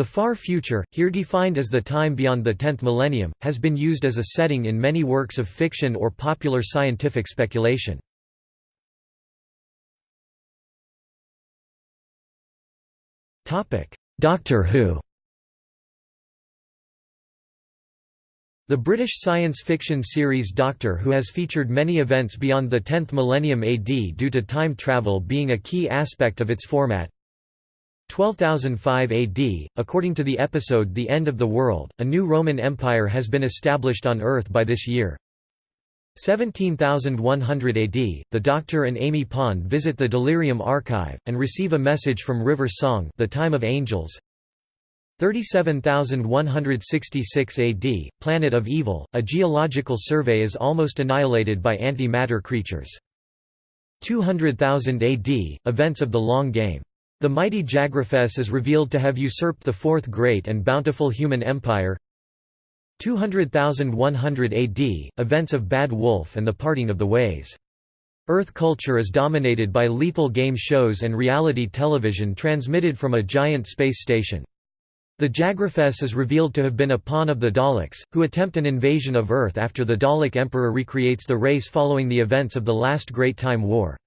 The far future, here defined as the time beyond the 10th millennium, has been used as a setting in many works of fiction or popular scientific speculation. Doctor Who The British science fiction series Doctor Who has featured many events beyond the 10th millennium AD due to time travel being a key aspect of its format. 12005 AD, according to the episode The End of the World, a new Roman Empire has been established on Earth by this year. 17100 AD, the Doctor and Amy Pond visit the Delirium Archive, and receive a message from River Song the time of angels. 37166 AD, Planet of Evil, a geological survey is almost annihilated by anti-matter creatures. 200,000 AD, events of the Long Game. The mighty Jagrafess is revealed to have usurped the Fourth Great and Bountiful Human Empire. 200,100 AD, events of Bad Wolf and the Parting of the Ways. Earth culture is dominated by lethal game shows and reality television transmitted from a giant space station. The Jagrafess is revealed to have been a pawn of the Daleks, who attempt an invasion of Earth after the Dalek Emperor recreates the race following the events of the last Great Time War.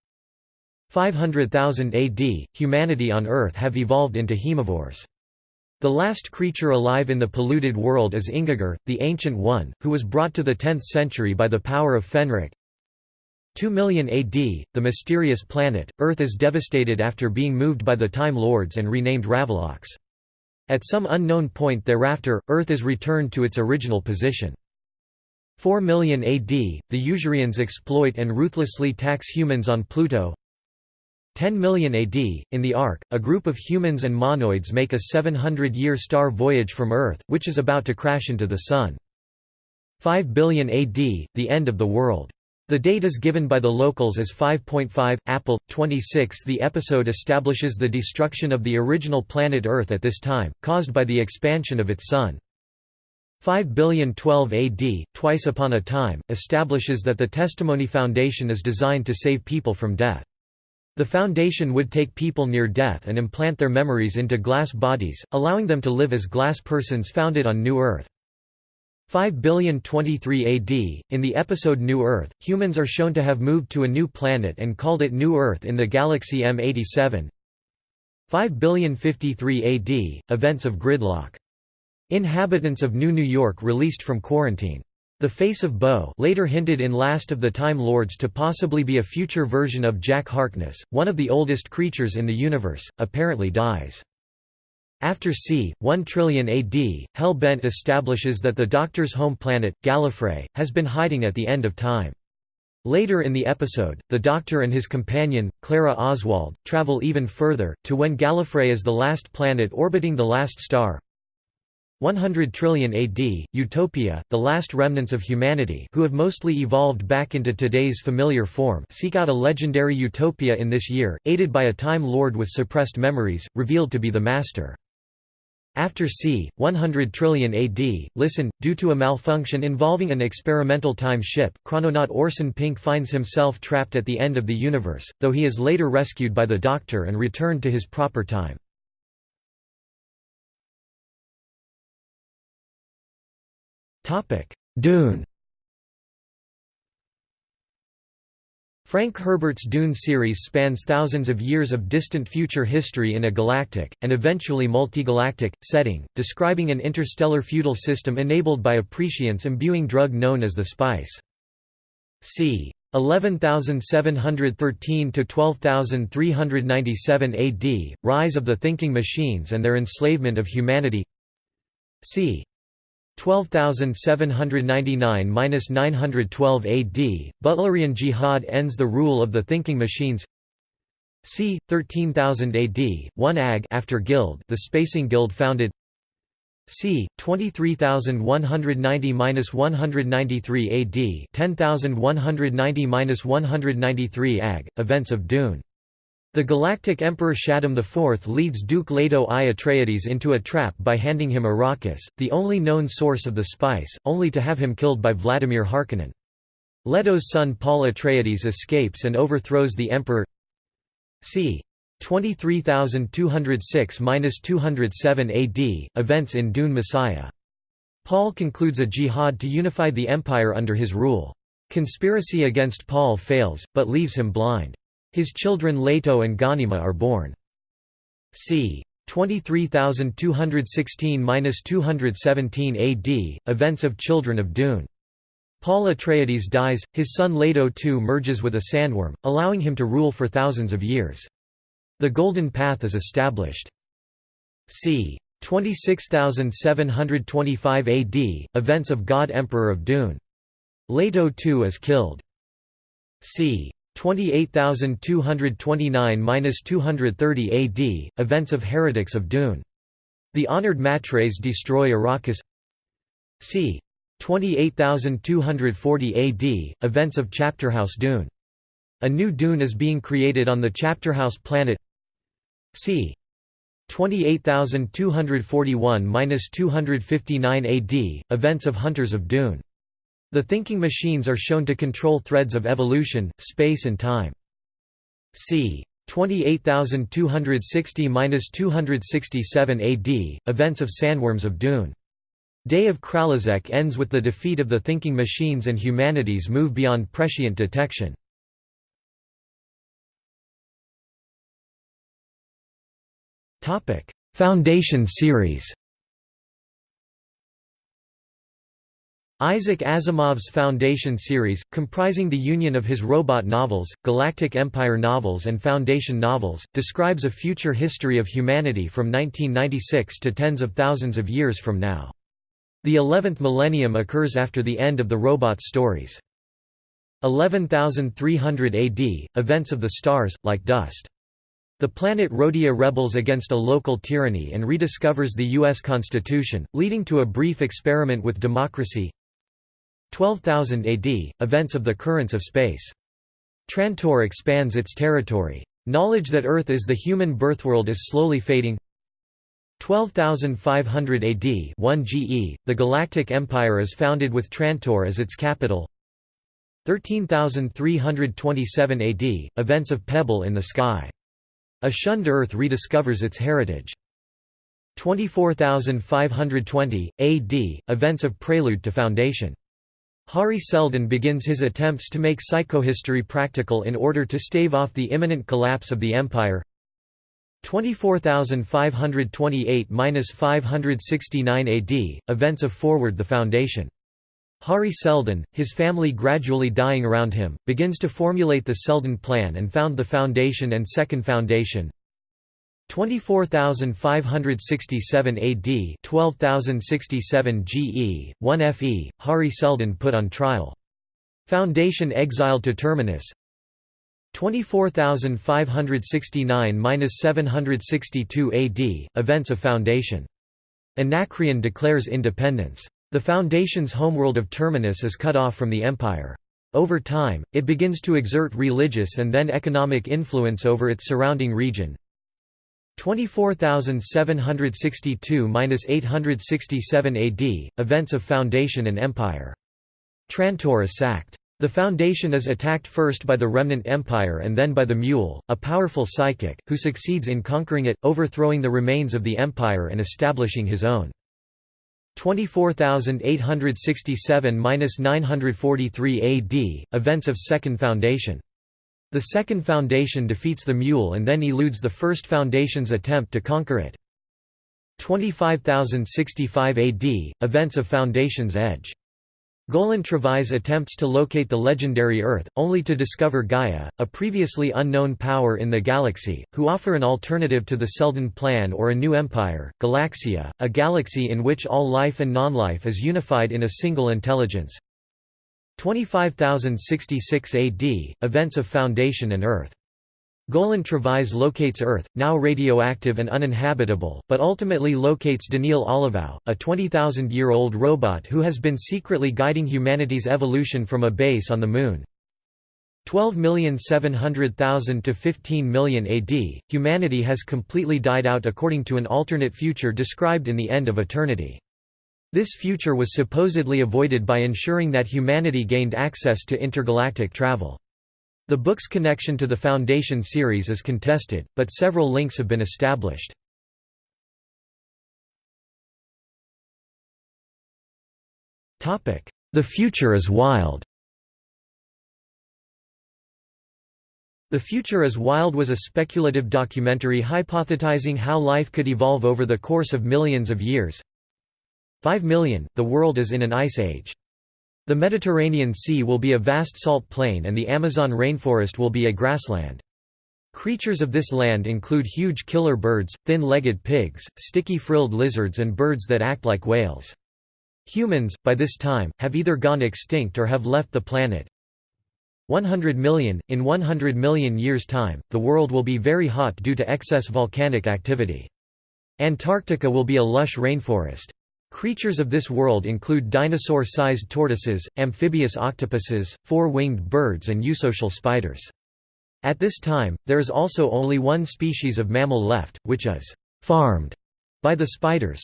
500,000 AD, humanity on Earth have evolved into Haemovores. The last creature alive in the polluted world is Ingiger, the Ancient One, who was brought to the 10th century by the power of Fenric. 2 million AD, the mysterious planet, Earth is devastated after being moved by the Time Lords and renamed Ravolox. At some unknown point thereafter, Earth is returned to its original position. 4 million AD, the Usurians exploit and ruthlessly tax humans on Pluto. 10 million AD, in the Ark, a group of humans and monoids make a 700-year star voyage from Earth, which is about to crash into the Sun. 5 billion AD, the end of the world. The date is given by the locals as 5.5. Apple 26. The episode establishes the destruction of the original planet Earth at this time, caused by the expansion of its sun. 5 billion 12 AD, Twice Upon a Time, establishes that the Testimony Foundation is designed to save people from death. The foundation would take people near death and implant their memories into glass bodies, allowing them to live as glass persons founded on New Earth. 5 billion 23 AD, in the episode New Earth, humans are shown to have moved to a new planet and called it New Earth in the galaxy M87. 5 billion 53 AD, events of gridlock. Inhabitants of New New York released from quarantine. The Face of Bo later hinted in Last of the Time Lords to possibly be a future version of Jack Harkness, one of the oldest creatures in the universe, apparently dies. After c. 1 trillion AD, Hell-Bent establishes that the Doctor's home planet, Gallifrey, has been hiding at the end of time. Later in the episode, the Doctor and his companion, Clara Oswald, travel even further, to when Gallifrey is the last planet orbiting the last star. 100 trillion AD, Utopia, the last remnants of humanity who have mostly evolved back into today's familiar form seek out a legendary utopia in this year, aided by a Time Lord with suppressed memories, revealed to be the Master. After c. 100 trillion AD, listen, due to a malfunction involving an experimental time ship, chrononaut Orson Pink finds himself trapped at the end of the universe, though he is later rescued by the Doctor and returned to his proper time. Dune Frank Herbert's Dune series spans thousands of years of distant future history in a galactic, and eventually multigalactic, setting, describing an interstellar feudal system enabled by a prescience imbuing drug known as the spice. c. 11713 to 12397 AD, rise of the thinking machines and their enslavement of humanity. c. 12799–912 AD, Butlerian Jihad ends the rule of the thinking machines c. 13000 AD, 1 AG after Guild the Spacing Guild founded c. 23190–193 AD 10190–193 AG, events of Dune the Galactic Emperor Shaddam IV leads Duke Leto I Atreides into a trap by handing him Arrakis, the only known source of the spice, only to have him killed by Vladimir Harkonnen. Leto's son Paul Atreides escapes and overthrows the Emperor c. 23206–207 AD, events in Dune Messiah. Paul concludes a jihad to unify the empire under his rule. Conspiracy against Paul fails, but leaves him blind. His children Leto and Ghanima are born. c. 23216–217 AD, events of Children of Dune. Paul Atreides dies, his son Leto too merges with a sandworm, allowing him to rule for thousands of years. The Golden Path is established. c. 26725 AD, events of God Emperor of Dune. Leto too is killed. c. 28229–230 AD, events of Heretics of Dune. The honored Matres destroy Arrakis c. 28240 AD, events of Chapterhouse Dune. A new Dune is being created on the Chapterhouse planet c. 28241–259 AD, events of Hunters of Dune. The thinking machines are shown to control threads of evolution, space and time. c. 28260–267 AD, events of Sandworms of Dune. Day of Kralizec ends with the defeat of the thinking machines and humanity's move beyond prescient detection. Foundation series Isaac Asimov's Foundation series, comprising the union of his robot novels, Galactic Empire novels and Foundation novels, describes a future history of humanity from 1996 to tens of thousands of years from now. The 11th millennium occurs after the end of the robot stories. 11300 AD, events of the stars, like dust. The planet Rhodia rebels against a local tyranny and rediscovers the U.S. Constitution, leading to a brief experiment with democracy. 12,000 AD, events of the currents of space. Trantor expands its territory. Knowledge that Earth is the human birthworld is slowly fading. 12,500 AD 1 GE, the Galactic Empire is founded with Trantor as its capital 13,327 AD, events of Pebble in the Sky. A shunned Earth rediscovers its heritage. 24,520, AD, events of Prelude to Foundation. Hari Seldon begins his attempts to make psychohistory practical in order to stave off the imminent collapse of the empire. 24528–569 AD, events of Forward the Foundation. Hari Seldon, his family gradually dying around him, begins to formulate the Seldon Plan and found the Foundation and Second Foundation. 24567 AD 12067 GE, 1 FE, Hari Seldon put on trial. Foundation exiled to Terminus 24569–762 AD, events of Foundation. Anacreon declares independence. The Foundation's homeworld of Terminus is cut off from the Empire. Over time, it begins to exert religious and then economic influence over its surrounding region. 24762–867 AD, events of Foundation and Empire. Trantor is sacked. The Foundation is attacked first by the Remnant Empire and then by the Mule, a powerful psychic, who succeeds in conquering it, overthrowing the remains of the Empire and establishing his own. 24867–943 AD, events of Second Foundation. The Second Foundation defeats the Mule and then eludes the First Foundation's attempt to conquer it. 25065 AD, events of Foundation's Edge. Golan Trevise attempts to locate the legendary Earth, only to discover Gaia, a previously unknown power in the galaxy, who offer an alternative to the Seldon Plan or a new empire, Galaxia, a galaxy in which all life and non-life is unified in a single intelligence. 25066 AD, events of Foundation and Earth. Golan Trevise locates Earth, now radioactive and uninhabitable, but ultimately locates Daneel Olivaw, a 20,000-year-old robot who has been secretly guiding humanity's evolution from a base on the Moon. 12,700,000 to 15 million AD, humanity has completely died out according to an alternate future described in the End of Eternity. This future was supposedly avoided by ensuring that humanity gained access to intergalactic travel. The book's connection to the Foundation series is contested, but several links have been established. The Future is Wild The Future is Wild was a speculative documentary hypothesizing how life could evolve over the course of millions of years. 5 million, the world is in an ice age. The Mediterranean Sea will be a vast salt plain and the Amazon rainforest will be a grassland. Creatures of this land include huge killer birds, thin-legged pigs, sticky-frilled lizards and birds that act like whales. Humans, by this time, have either gone extinct or have left the planet. 100 million – In 100 million years' time, the world will be very hot due to excess volcanic activity. Antarctica will be a lush rainforest. Creatures of this world include dinosaur-sized tortoises, amphibious octopuses, four-winged birds and eusocial spiders. At this time, there is also only one species of mammal left, which is «farmed» by the spiders.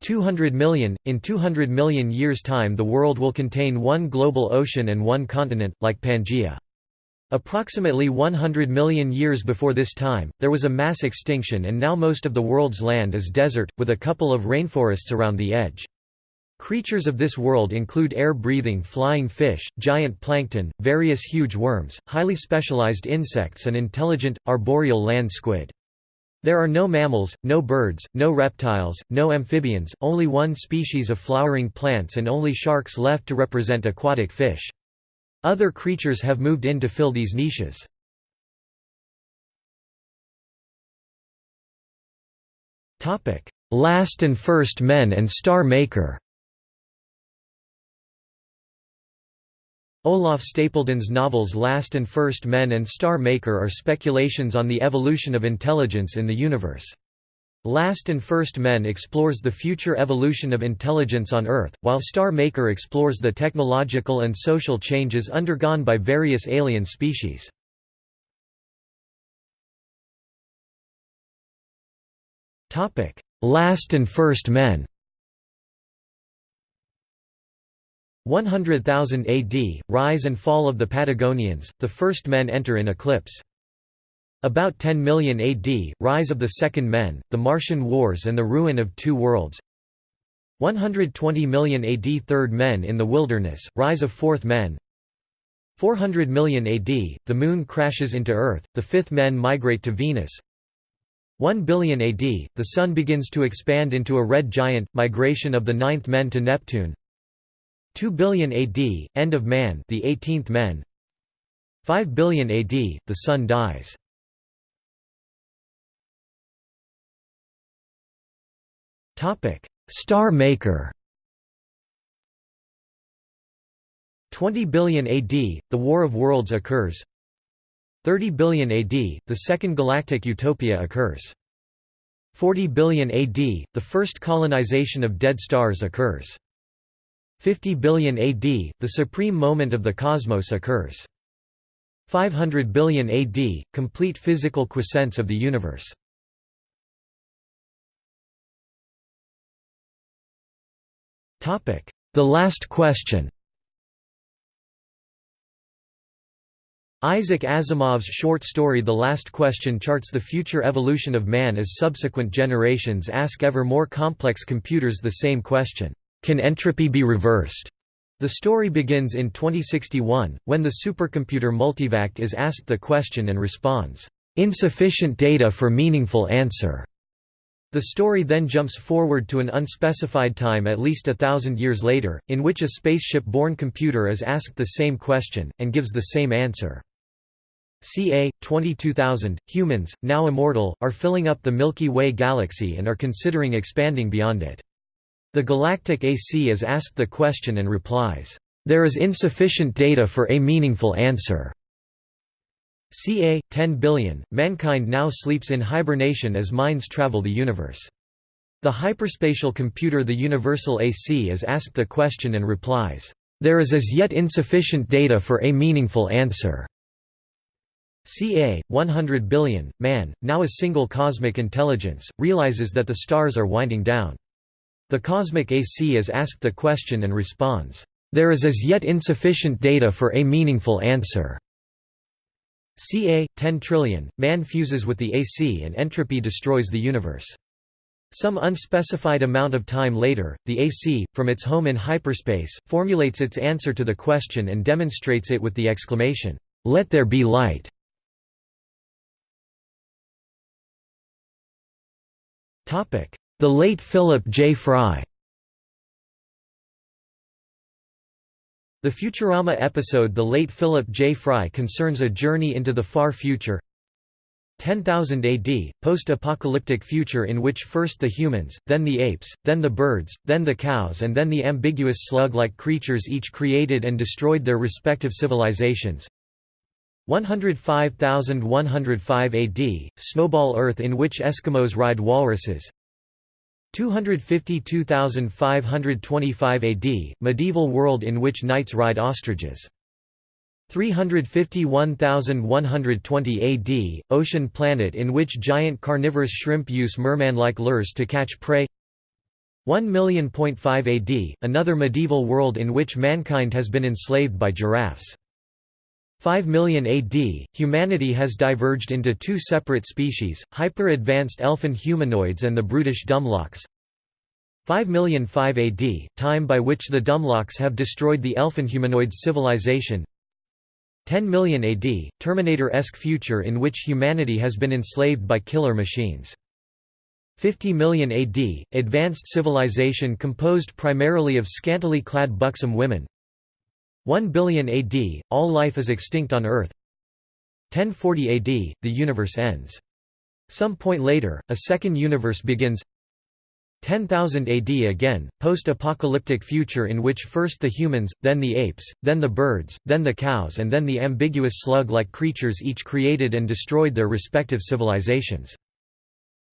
200 million – In 200 million years' time the world will contain one global ocean and one continent, like Pangaea. Approximately 100 million years before this time, there was a mass extinction and now most of the world's land is desert, with a couple of rainforests around the edge. Creatures of this world include air-breathing flying fish, giant plankton, various huge worms, highly specialized insects and intelligent, arboreal land squid. There are no mammals, no birds, no reptiles, no amphibians, only one species of flowering plants and only sharks left to represent aquatic fish. Other creatures have moved in to fill these niches. Last and First Men and Star Maker Olaf Stapledon's novels Last and First Men and Star Maker are speculations on the evolution of intelligence in the universe. Last and First Men explores the future evolution of intelligence on Earth, while Star Maker explores the technological and social changes undergone by various alien species. Last and First Men 100,000 AD, rise and fall of the Patagonians, the first men enter in eclipse. About 10 million AD, rise of the Second Men, the Martian Wars and the ruin of two worlds. 120 million AD Third Men in the wilderness, rise of Fourth Men. 400 million AD, the Moon crashes into Earth, the Fifth Men migrate to Venus. 1 billion AD, the Sun begins to expand into a red giant, migration of the Ninth Men to Neptune. 2 billion AD, end of man the 18th men 5 billion AD, the sun dies. Star Maker 20 billion AD, the War of Worlds occurs 30 billion AD, the Second Galactic Utopia occurs 40 billion AD, the first colonization of dead stars occurs 50 billion AD, the supreme moment of the cosmos occurs. 500 billion AD, complete physical quiescence of the universe. The Last Question Isaac Asimov's short story The Last Question charts the future evolution of man as subsequent generations ask ever more complex computers the same question. Can entropy be reversed? The story begins in 2061, when the supercomputer Multivac is asked the question and responds, "...insufficient data for meaningful answer." The story then jumps forward to an unspecified time at least a thousand years later, in which a spaceship-born computer is asked the same question, and gives the same answer. ca. 22,000, humans, now immortal, are filling up the Milky Way galaxy and are considering expanding beyond it. The galactic AC is asked the question and replies, "...there is insufficient data for a meaningful answer." Ca. 10 billion, mankind now sleeps in hibernation as minds travel the universe. The hyperspatial computer the Universal AC is asked the question and replies, "...there is as yet insufficient data for a meaningful answer." ca. 100 billion, man, now a single cosmic intelligence, realizes that the stars are winding down. The cosmic AC is asked the question and responds, "...there is as yet insufficient data for a meaningful answer." Ca. 10 trillion, man fuses with the AC and entropy destroys the universe. Some unspecified amount of time later, the AC, from its home in hyperspace, formulates its answer to the question and demonstrates it with the exclamation, "'Let there be light'". The late Philip J. Fry The Futurama episode The Late Philip J. Fry concerns a journey into the far future. 10,000 AD, post-apocalyptic future in which first the humans, then the apes, then the birds, then the cows and then the ambiguous slug-like creatures each created and destroyed their respective civilizations. 105,105 AD, snowball Earth in which Eskimos ride walruses 252,525 AD, medieval world in which knights ride ostriches. 351,120 AD, ocean planet in which giant carnivorous shrimp use merman-like lures to catch prey 1 million.5 AD, another medieval world in which mankind has been enslaved by giraffes. 5 million AD, humanity has diverged into two separate species, hyper-advanced elfin humanoids and the brutish Dumlocks. 5 million 5 AD, time by which the Dumlocks have destroyed the elfin humanoids civilization. 10 million AD, Terminator-esque future in which humanity has been enslaved by killer machines. 50 million AD, advanced civilization composed primarily of scantily clad buxom women. 1 billion AD, all life is extinct on Earth 1040 AD, the universe ends. Some point later, a second universe begins 10,000 AD again, post-apocalyptic future in which first the humans, then the apes, then the birds, then the cows and then the ambiguous slug-like creatures each created and destroyed their respective civilizations.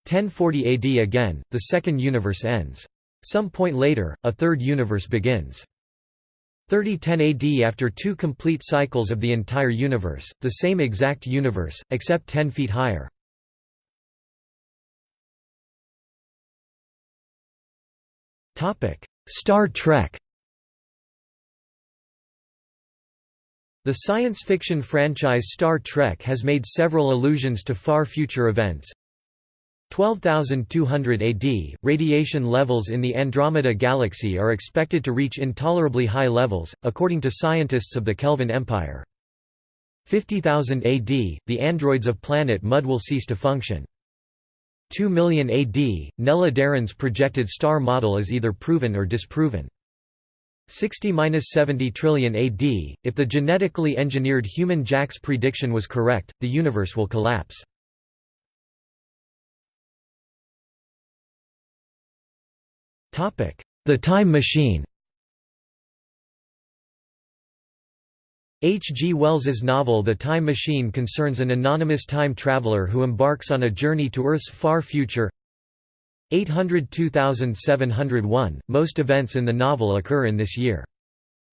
1040 AD again, the second universe ends. Some point later, a third universe begins. 3010 AD after two complete cycles of the entire universe, the same exact universe, except 10 feet higher. Star Trek The science fiction franchise Star Trek has made several allusions to far future events, 12,200 AD, radiation levels in the Andromeda Galaxy are expected to reach intolerably high levels, according to scientists of the Kelvin Empire. 50,000 AD, the androids of planet Mud will cease to function. 2 million AD, Nella Darren's projected star model is either proven or disproven. 60–70 trillion AD, if the genetically engineered human Jack's prediction was correct, the universe will collapse. The Time Machine H. G. Wells's novel The Time Machine concerns an anonymous time traveler who embarks on a journey to Earth's far future 802701, most events in the novel occur in this year.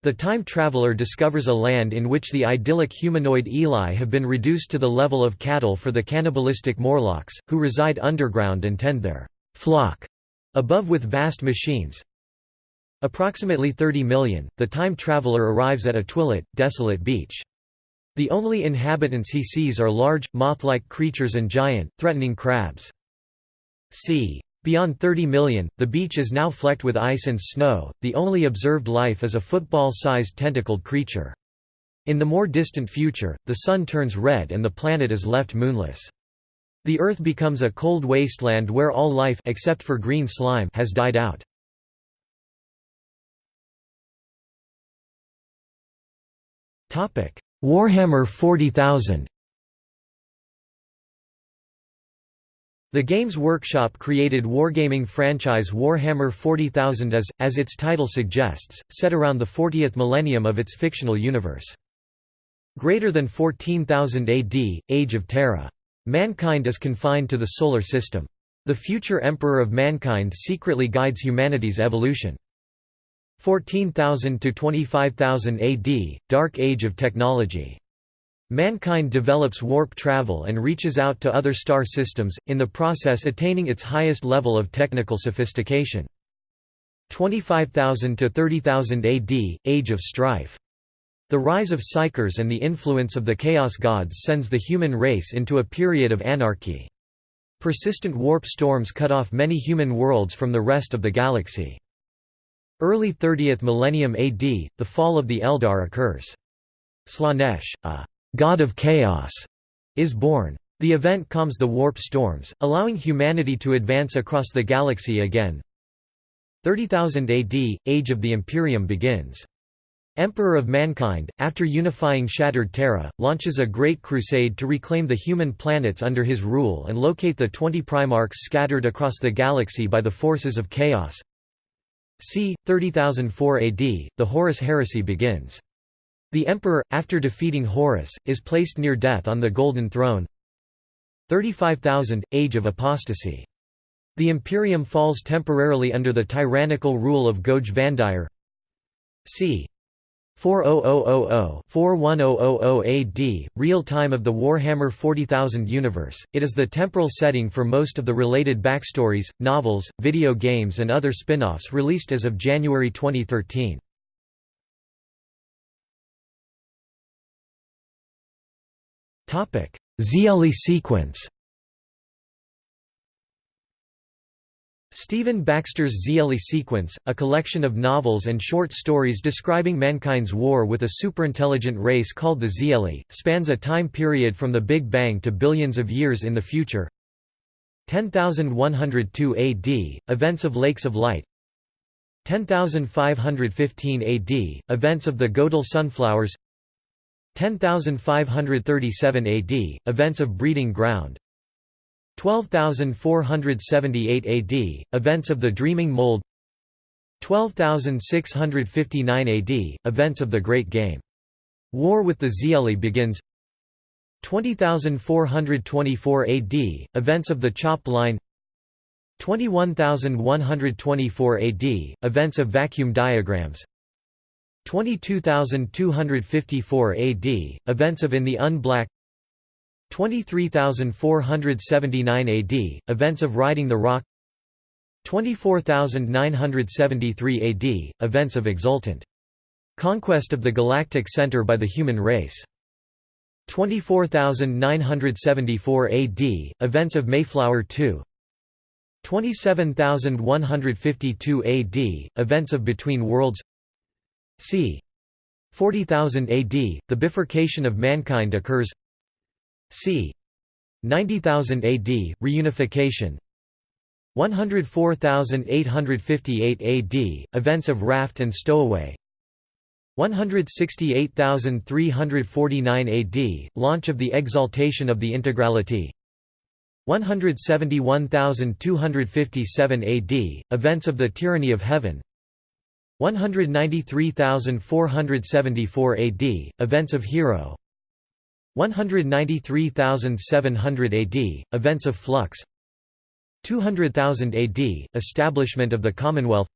The time traveler discovers a land in which the idyllic humanoid Eloi have been reduced to the level of cattle for the cannibalistic Morlocks, who reside underground and tend their flock Above with vast machines Approximately 30 million, the time traveler arrives at a twilit, desolate beach. The only inhabitants he sees are large, moth-like creatures and giant, threatening crabs. c. Beyond 30 million, the beach is now flecked with ice and snow, the only observed life is a football-sized tentacled creature. In the more distant future, the sun turns red and the planet is left moonless. The Earth becomes a cold wasteland where all life except for green slime has died out. Warhammer 40,000 The Games Workshop created wargaming franchise Warhammer 40,000 as, as its title suggests, set around the 40th millennium of its fictional universe. Greater than 14,000 AD, Age of Terra. Mankind is confined to the Solar System. The future Emperor of Mankind secretly guides humanity's evolution. 14,000 to 25,000 AD, Dark Age of Technology. Mankind develops warp travel and reaches out to other star systems, in the process attaining its highest level of technical sophistication. 25,000 to 30,000 AD, Age of Strife. The rise of psykers and the influence of the Chaos Gods sends the human race into a period of anarchy. Persistent warp storms cut off many human worlds from the rest of the galaxy. Early 30th millennium AD, the fall of the Eldar occurs. Slaanesh, a god of chaos, is born. The event calms the warp storms, allowing humanity to advance across the galaxy again. 30,000 AD, Age of the Imperium begins. Emperor of Mankind, after unifying shattered Terra, launches a great crusade to reclaim the human planets under his rule and locate the twenty Primarchs scattered across the galaxy by the forces of chaos. c. 30,004 AD, the Horus heresy begins. The emperor, after defeating Horus, is placed near death on the Golden Throne. 35,000, Age of Apostasy. The Imperium falls temporarily under the tyrannical rule of Goge Vandire. c. 40000-41000 AD, real time of the Warhammer 40,000 universe, it is the temporal setting for most of the related backstories, novels, video games and other spin-offs released as of January 2013. Xeelee sequence Stephen Baxter's Xeelee Sequence, a collection of novels and short stories describing mankind's war with a superintelligent race called the Xeelee, spans a time period from the Big Bang to billions of years in the future. 10102 AD, Events of Lakes of Light. 10515 AD, Events of the Godel sunflowers. 10537 AD, Events of Breeding Ground 12478 AD, events of the Dreaming Mold. 12659 AD, events of the Great Game. War with the Xeelee begins. 20424 AD, events of the Chopped Line. 21124 AD, events of vacuum diagrams. 22254 AD, events of In the Unblack 23479 AD, events of Riding the Rock 24973 AD, events of Exultant. Conquest of the Galactic Center by the human race. 24974 AD, events of Mayflower 2 27152 AD, events of Between Worlds c. 40000 AD, the bifurcation of mankind occurs c. 90,000 AD, reunification. 104,858 AD, events of raft and stowaway. 168,349 AD, launch of the exaltation of the integrality. 171,257 AD, events of the tyranny of heaven. 193,474 AD, events of hero 193,700 AD, events of flux 200,000 AD, establishment of the Commonwealth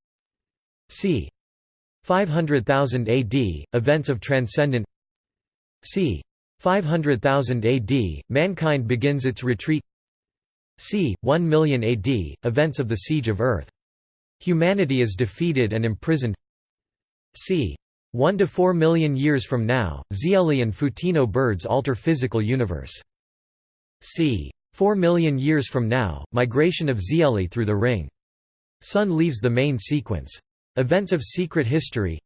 c. 500,000 AD, events of transcendent c. 500,000 AD, mankind begins its retreat c. 1 million AD, events of the Siege of Earth. Humanity is defeated and imprisoned c. 1 to 4 million years from now, Xeelee and Photino birds alter physical universe. c. 4 million years from now, migration of Xeelee through the ring. Sun leaves the main sequence. Events of secret history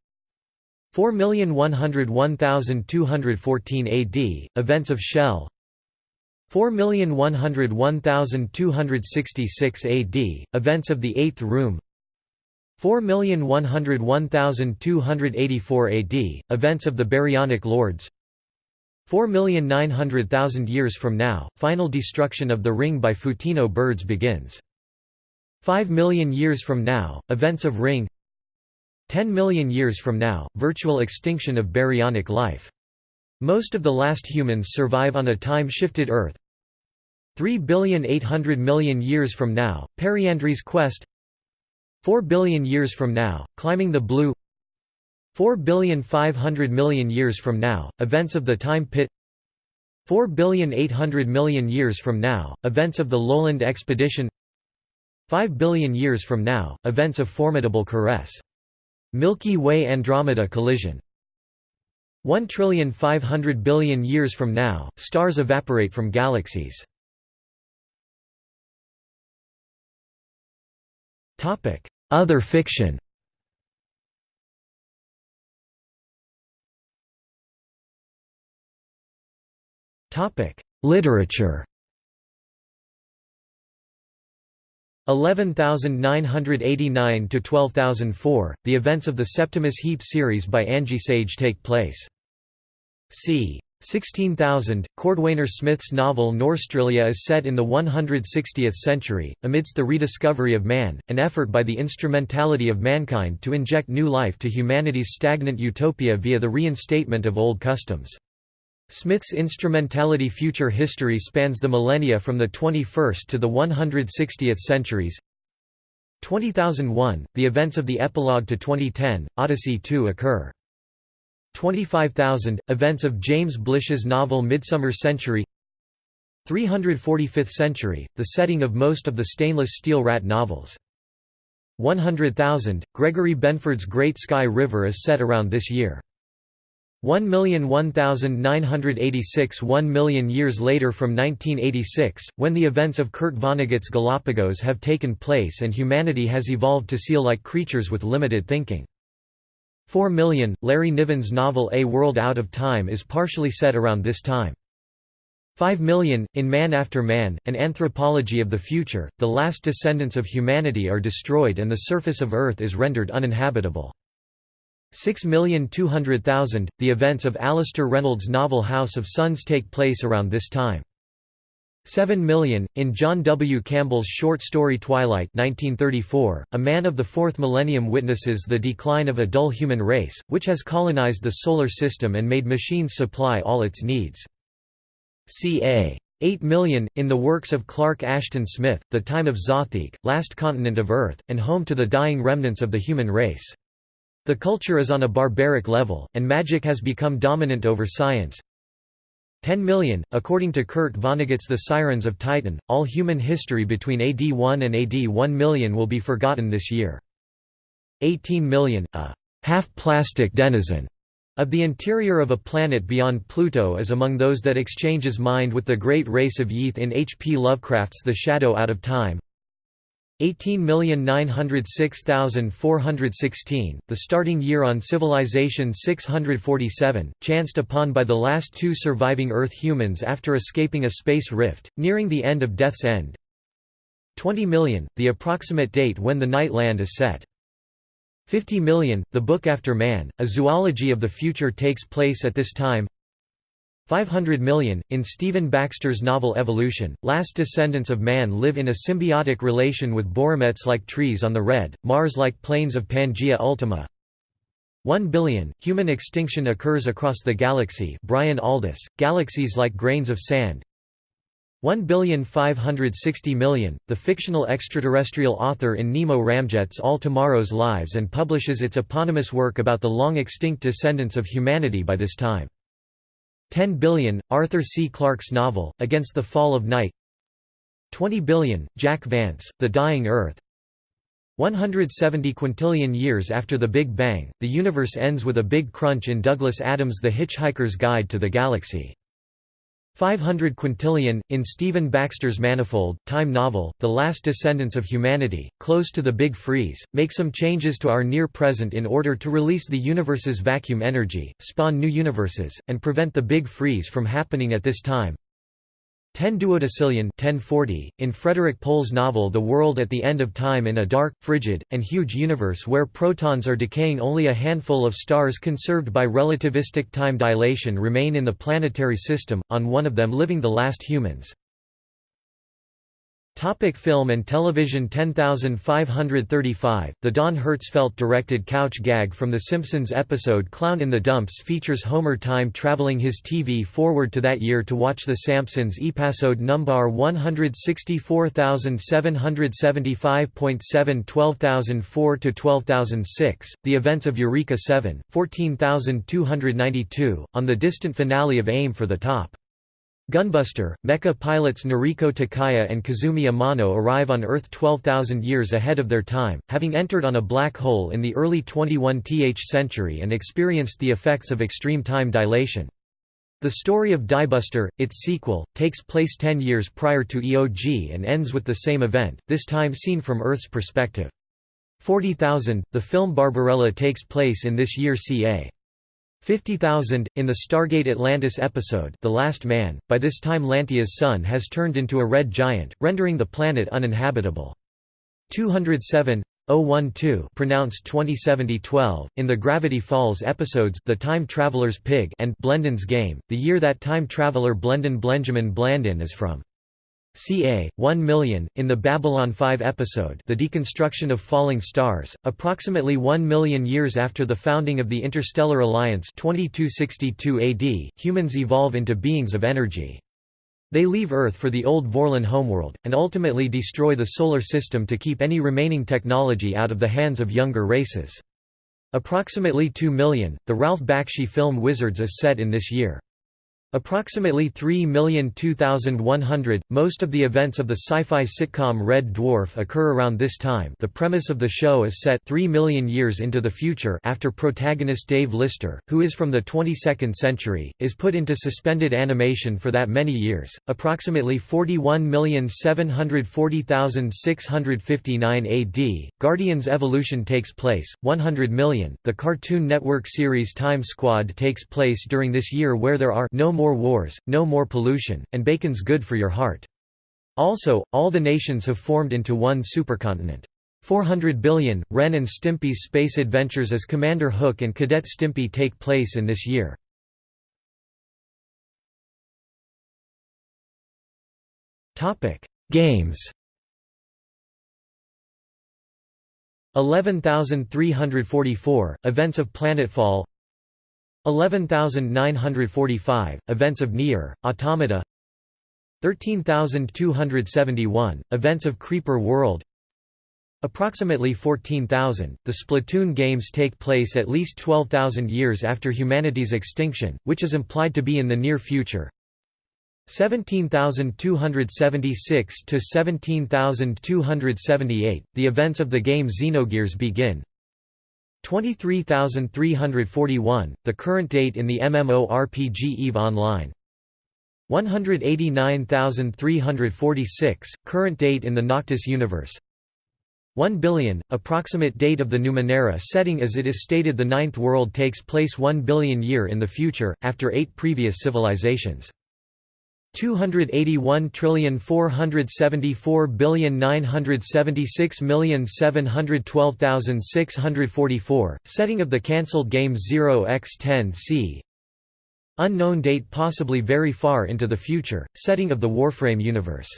4,101,214 AD, events of Shell 4,101,266 AD, events of the Eighth Room 4,101,284 AD, events of the Baryonic Lords 4,900,000 years from now, final destruction of the ring by Photino birds begins. 5 million years from now, events of ring 10 million years from now, virtual extinction of baryonic life. Most of the last humans survive on a time-shifted Earth 3 billion 800 million years from now, Periandry's quest 4 billion years from now, climbing the blue 4 billion 500 million years from now, events of the time pit 4 billion 800 million years from now, events of the Lowland expedition 5 billion years from now, events of formidable caress. Milky Way Andromeda collision 1 trillion 500 billion years from now, stars evaporate from galaxies. Other fiction. Literature. 11989 to 12004 The events of the Septimus Heap series by Angie Sage take place. C. 16,000, Cordwainer Smith's novel Norstrilia is set in the 160th century, amidst the rediscovery of man, an effort by the instrumentality of mankind to inject new life to humanity's stagnant utopia via the reinstatement of old customs. Smith's instrumentality future history spans the millennia from the 21st to the 160th centuries. 20001, the events of the epilogue to 2010, Odyssey 2 occur. 25,000, events of James Blish's novel Midsummer Century 345th century, the setting of most of the stainless steel rat novels. 100,000, Gregory Benford's Great Sky River is set around this year. 1,001,986 One million years later from 1986, when the events of Kurt Vonnegut's Galapagos have taken place and humanity has evolved to seal-like creatures with limited thinking. 4 Million, Larry Niven's novel A World Out of Time is partially set around this time. 5 Million, in Man After Man, an anthropology of the future, the last descendants of humanity are destroyed and the surface of Earth is rendered uninhabitable. 6,200,000, the events of Alastair Reynolds' novel House of Suns take place around this time. 7 Million, in John W. Campbell's short story Twilight 1934, a man of the fourth millennium witnesses the decline of a dull human race, which has colonized the Solar System and made machines supply all its needs. ca. 8 million, in the works of Clark Ashton Smith, The Time of Zothique, last continent of Earth, and home to the dying remnants of the human race. The culture is on a barbaric level, and magic has become dominant over science, 10 million, according to Kurt Vonnegut's The Sirens of Titan, all human history between AD 1 and AD 1 million will be forgotten this year. 18 million, a half-plastic denizen of the interior of a planet beyond Pluto is among those that exchanges mind with the great race of Yith in H. P. Lovecraft's The Shadow Out of Time, 18,906,416, the starting year on Civilization 647, chanced upon by the last two surviving Earth humans after escaping a space rift, nearing the end of Death's End. 20 million, the approximate date when the Night Land is set. 50 million, the book After Man, a zoology of the future takes place at this time 500 million. In Stephen Baxter's novel Evolution, last descendants of man live in a symbiotic relation with Borametz like trees on the red, Mars like plains of Pangea Ultima. 1 billion. Human extinction occurs across the galaxy Brian Aldiss, galaxies like grains of sand. 1 billion 560 million. The fictional extraterrestrial author in Nemo ramjets all tomorrow's lives and publishes its eponymous work about the long extinct descendants of humanity by this time. 10 billion, Arthur C. Clarke's novel, Against the Fall of Night 20 billion, Jack Vance, The Dying Earth 170 quintillion years after the Big Bang, the universe ends with a big crunch in Douglas Adams' The Hitchhiker's Guide to the Galaxy. 500 quintillion, in Stephen Baxter's Manifold, time novel, The Last Descendants of Humanity, close to the Big Freeze, make some changes to our near-present in order to release the universe's vacuum energy, spawn new universes, and prevent the Big Freeze from happening at this time. 10 duodecillion 1040, in Frederik Pohl's novel The World at the End of Time in a dark, frigid, and huge universe where protons are decaying only a handful of stars conserved by relativistic time dilation remain in the planetary system, on one of them living the last humans. Topic film and television 10535, the Don Hertzfeldt directed couch gag from The Simpsons episode Clown in the Dumps features Homer time traveling his TV forward to that year to watch The Simpsons episode number 164775.7 12004–12006, The Events of Eureka 7, 14292, on the distant finale of Aim for the Top. Gunbuster, mecha pilots Noriko Takaya and Kazumi Amano arrive on Earth 12,000 years ahead of their time, having entered on a black hole in the early 21th century and experienced the effects of extreme time dilation. The story of Diebuster, its sequel, takes place ten years prior to EOG and ends with the same event, this time seen from Earth's perspective. 40,000, the film Barbarella takes place in this year ca. 50,000, in the Stargate Atlantis episode The Last Man, by this time Lantea's sun has turned into a red giant, rendering the planet uninhabitable. 207 012 pronounced 2070-12, in the Gravity Falls episodes The Time Traveler's Pig and Blendin's Game, the year that time traveler Blendin Benjamin Blandin is from ca. 1 million, in the Babylon 5 episode The Deconstruction of Falling Stars, approximately 1 million years after the founding of the Interstellar Alliance 2262 AD, humans evolve into beings of energy. They leave Earth for the old Vorlon homeworld, and ultimately destroy the Solar System to keep any remaining technology out of the hands of younger races. Approximately 2 million, the Ralph Bakshi film Wizards is set in this year. Approximately 3,002,100, most of the events of the sci-fi sitcom Red Dwarf occur around this time the premise of the show is set 3 million years into the future after protagonist Dave Lister, who is from the 22nd century, is put into suspended animation for that many years. Approximately 41,740,659 AD, Guardians Evolution takes place, 100 million, the Cartoon Network series Time Squad takes place during this year where there are no more more wars, no more pollution, and bacon's good for your heart. Also, all the nations have formed into one supercontinent. 400 billion, Ren and Stimpy's space adventures as Commander Hook and Cadet Stimpy take place in this year. Games 11344, Events of Planetfall 11945, Events of Nier, Automata 13271, Events of Creeper World Approximately 14,000, the Splatoon games take place at least 12,000 years after humanity's extinction, which is implied to be in the near future. 17,276 to 17,278, the events of the game Xenogears begin. 23,341, the current date in the MMORPG EVE Online 189,346, current date in the Noctis universe 1 billion, approximate date of the Numenera setting as it is stated the Ninth World takes place 1 billion year in the future, after eight previous civilizations. 281 trillion 474 billion 976 million 712,644 setting of the cancelled game 0x10c unknown date possibly very far into the future setting of the Warframe universe.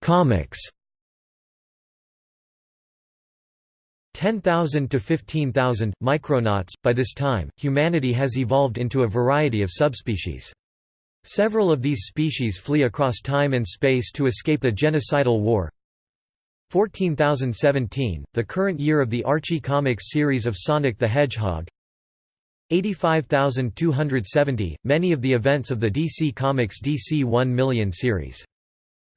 Comics 10,000 to 15,000, micronauts. By this time, humanity has evolved into a variety of subspecies. Several of these species flee across time and space to escape a genocidal war. 14,017, the current year of the Archie Comics series of Sonic the Hedgehog. 85,270, many of the events of the DC Comics DC 1 million series.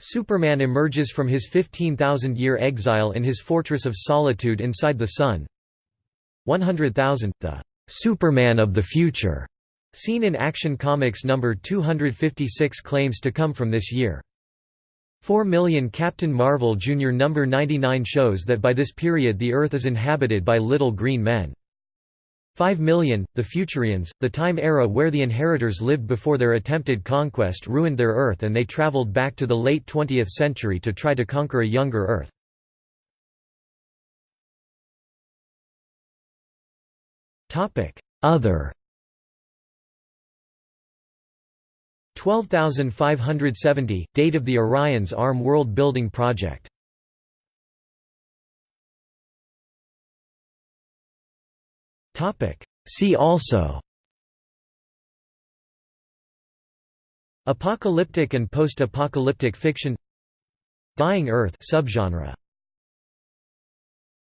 Superman emerges from his 15,000-year exile in his Fortress of Solitude inside the Sun. 100,000, the Superman of the Future, seen in Action Comics number 256 claims to come from this year. 4 million Captain Marvel Jr. number 99 shows that by this period the Earth is inhabited by little green men. 5 million, the Futurians, the time era where the inheritors lived before their attempted conquest ruined their Earth and they traveled back to the late 20th century to try to conquer a younger Earth. Other 12570, date of the Orion's ARM world building project See also Apocalyptic and post-apocalyptic fiction Dying Earth subgenre